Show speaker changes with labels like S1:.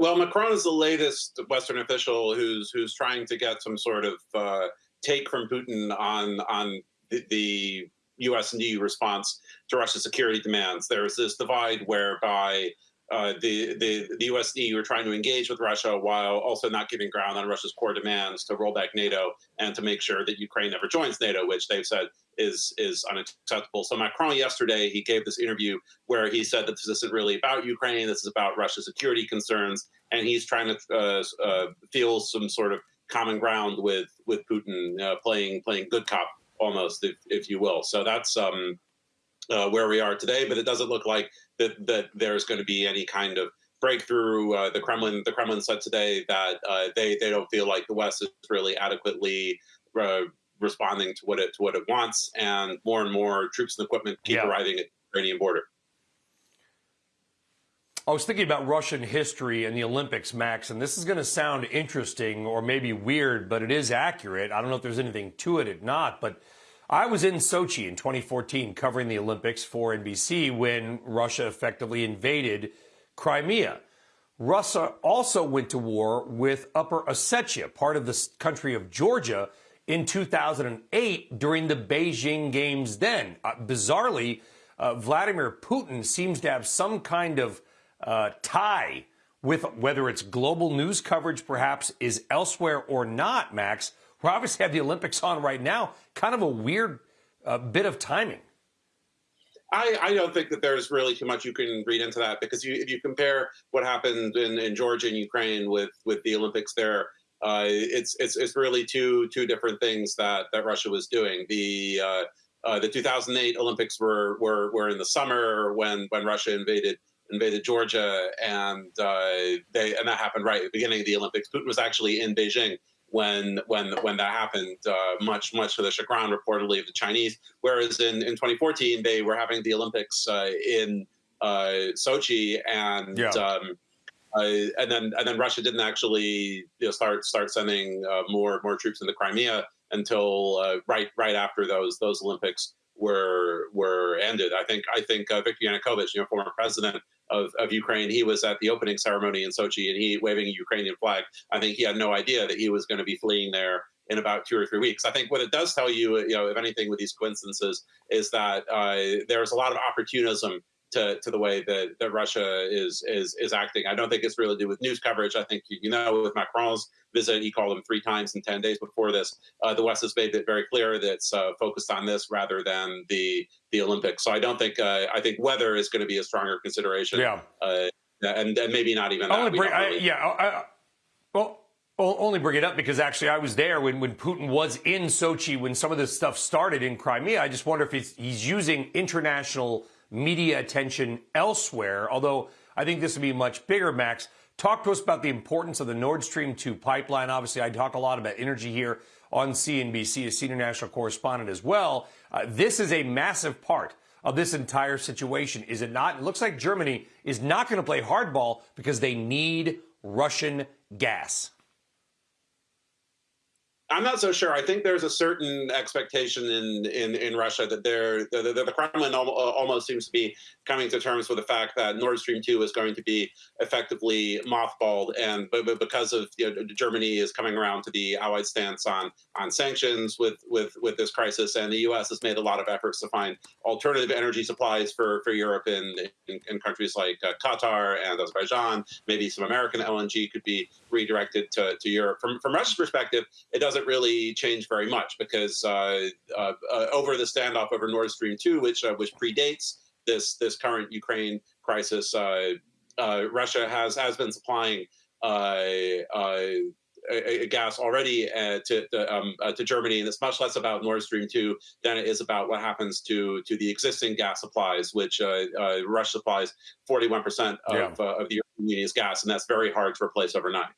S1: Well, Macron is the latest Western official who's who's trying to get some sort of uh, take from Putin on on the, the U.S. and EU response to Russia's security demands. There's this divide whereby uh, the, the, the US and EU are trying to engage with Russia while also not giving ground on Russia's core demands to roll back NATO and to make sure that Ukraine never joins NATO, which they've said is is unacceptable. So Macron yesterday he gave this interview where he said that this isn't really about Ukraine, this is about Russia's security concerns, and he's trying to uh, uh, feel some sort of common ground with with Putin, uh, playing playing good cop almost, if if you will. So that's um, uh, where we are today. But it doesn't look like that that there's going to be any kind of breakthrough. Uh, the Kremlin the Kremlin said today that uh, they they don't feel like the West is really adequately uh, responding to what it to what it wants, and more and more troops and equipment keep yeah. arriving at the Ukrainian border.
S2: I was thinking about Russian history and the Olympics, Max, and this is going to sound interesting or maybe weird, but it is accurate. I don't know if there's anything to it or not, but I was in Sochi in 2014 covering the Olympics for NBC when Russia effectively invaded Crimea. Russia also went to war with Upper Ossetia, part of the country of Georgia, in 2008 during the Beijing Games then. Uh, bizarrely, uh, Vladimir Putin seems to have some kind of uh, tie with whether it's global news coverage perhaps is elsewhere or not, Max, we obviously have the Olympics on right now. Kind of a weird uh, bit of timing.
S1: I, I, don't think that there's really too much you can read into that because you, if you compare what happened in, in Georgia and Ukraine with with the Olympics there, uh, it's it's it's really two two different things that that Russia was doing. The uh, uh, the 2008 Olympics were, were were in the summer when when Russia invaded invaded Georgia, and uh, they and that happened right at the beginning of the Olympics. Putin was actually in Beijing when when when that happened, uh, much much to the chagrin reportedly of the Chinese. Whereas in, in 2014 they were having the Olympics uh, in uh, Sochi, and yeah. um, uh, and then and then Russia didn't actually you know, start start sending uh, more more troops into Crimea until uh, right right after those those Olympics were were ended. I think I think Viktor Yanukovych, you know, former president of, of Ukraine. He was at the opening ceremony in Sochi and he waving a Ukrainian flag. I think he had no idea that he was going to be fleeing there in about two or three weeks. I think what it does tell you, you know, if anything, with these coincidences, is that uh, there's a lot of opportunism to, to the way that, that Russia is is is acting. I don't think it's really to do with news coverage. I think you know with Macron's visit, he called him three times in ten days before this. Uh, the West has made it very clear that it's uh, focused on this rather than the the Olympics. So I don't think uh, I think weather is going to be a stronger consideration.
S2: Yeah,
S1: uh, and, and maybe not even. That.
S2: Bring, really... I, yeah, I, well. I'll only bring it up because actually I was there when, when Putin was in Sochi when some of this stuff started in Crimea. I just wonder if he's, he's using international media attention elsewhere, although I think this would be much bigger, Max. Talk to us about the importance of the Nord Stream 2 pipeline. Obviously, I talk a lot about energy here on CNBC as senior national correspondent as well. Uh, this is a massive part of this entire situation, is it not? It looks like Germany is not going to play hardball because they need Russian gas.
S1: I'm not so sure. I think there's a certain expectation in in, in Russia that they're, the, Kremlin almost seems to be coming to terms with the fact that Nord Stream 2 is going to be effectively mothballed, and but, but because of you know, Germany is coming around to the Allied stance on on sanctions with with with this crisis, and the U.S. has made a lot of efforts to find alternative energy supplies for for Europe in in, in countries like uh, Qatar and Azerbaijan. Maybe some American LNG could be redirected to, to Europe. From from Russia's perspective, it doesn't doesn't really change very much because uh, uh, uh, over the standoff over Nord Stream 2, which uh, which predates this this current Ukraine crisis, uh, uh, Russia has has been supplying a, a gas already to to, um, to, Germany, and it's much less about Nord Stream two than it is about what happens to to the existing gas supplies, which uh, Russia supplies forty one percent of yeah. of the European Union's gas, and that's very hard to replace overnight.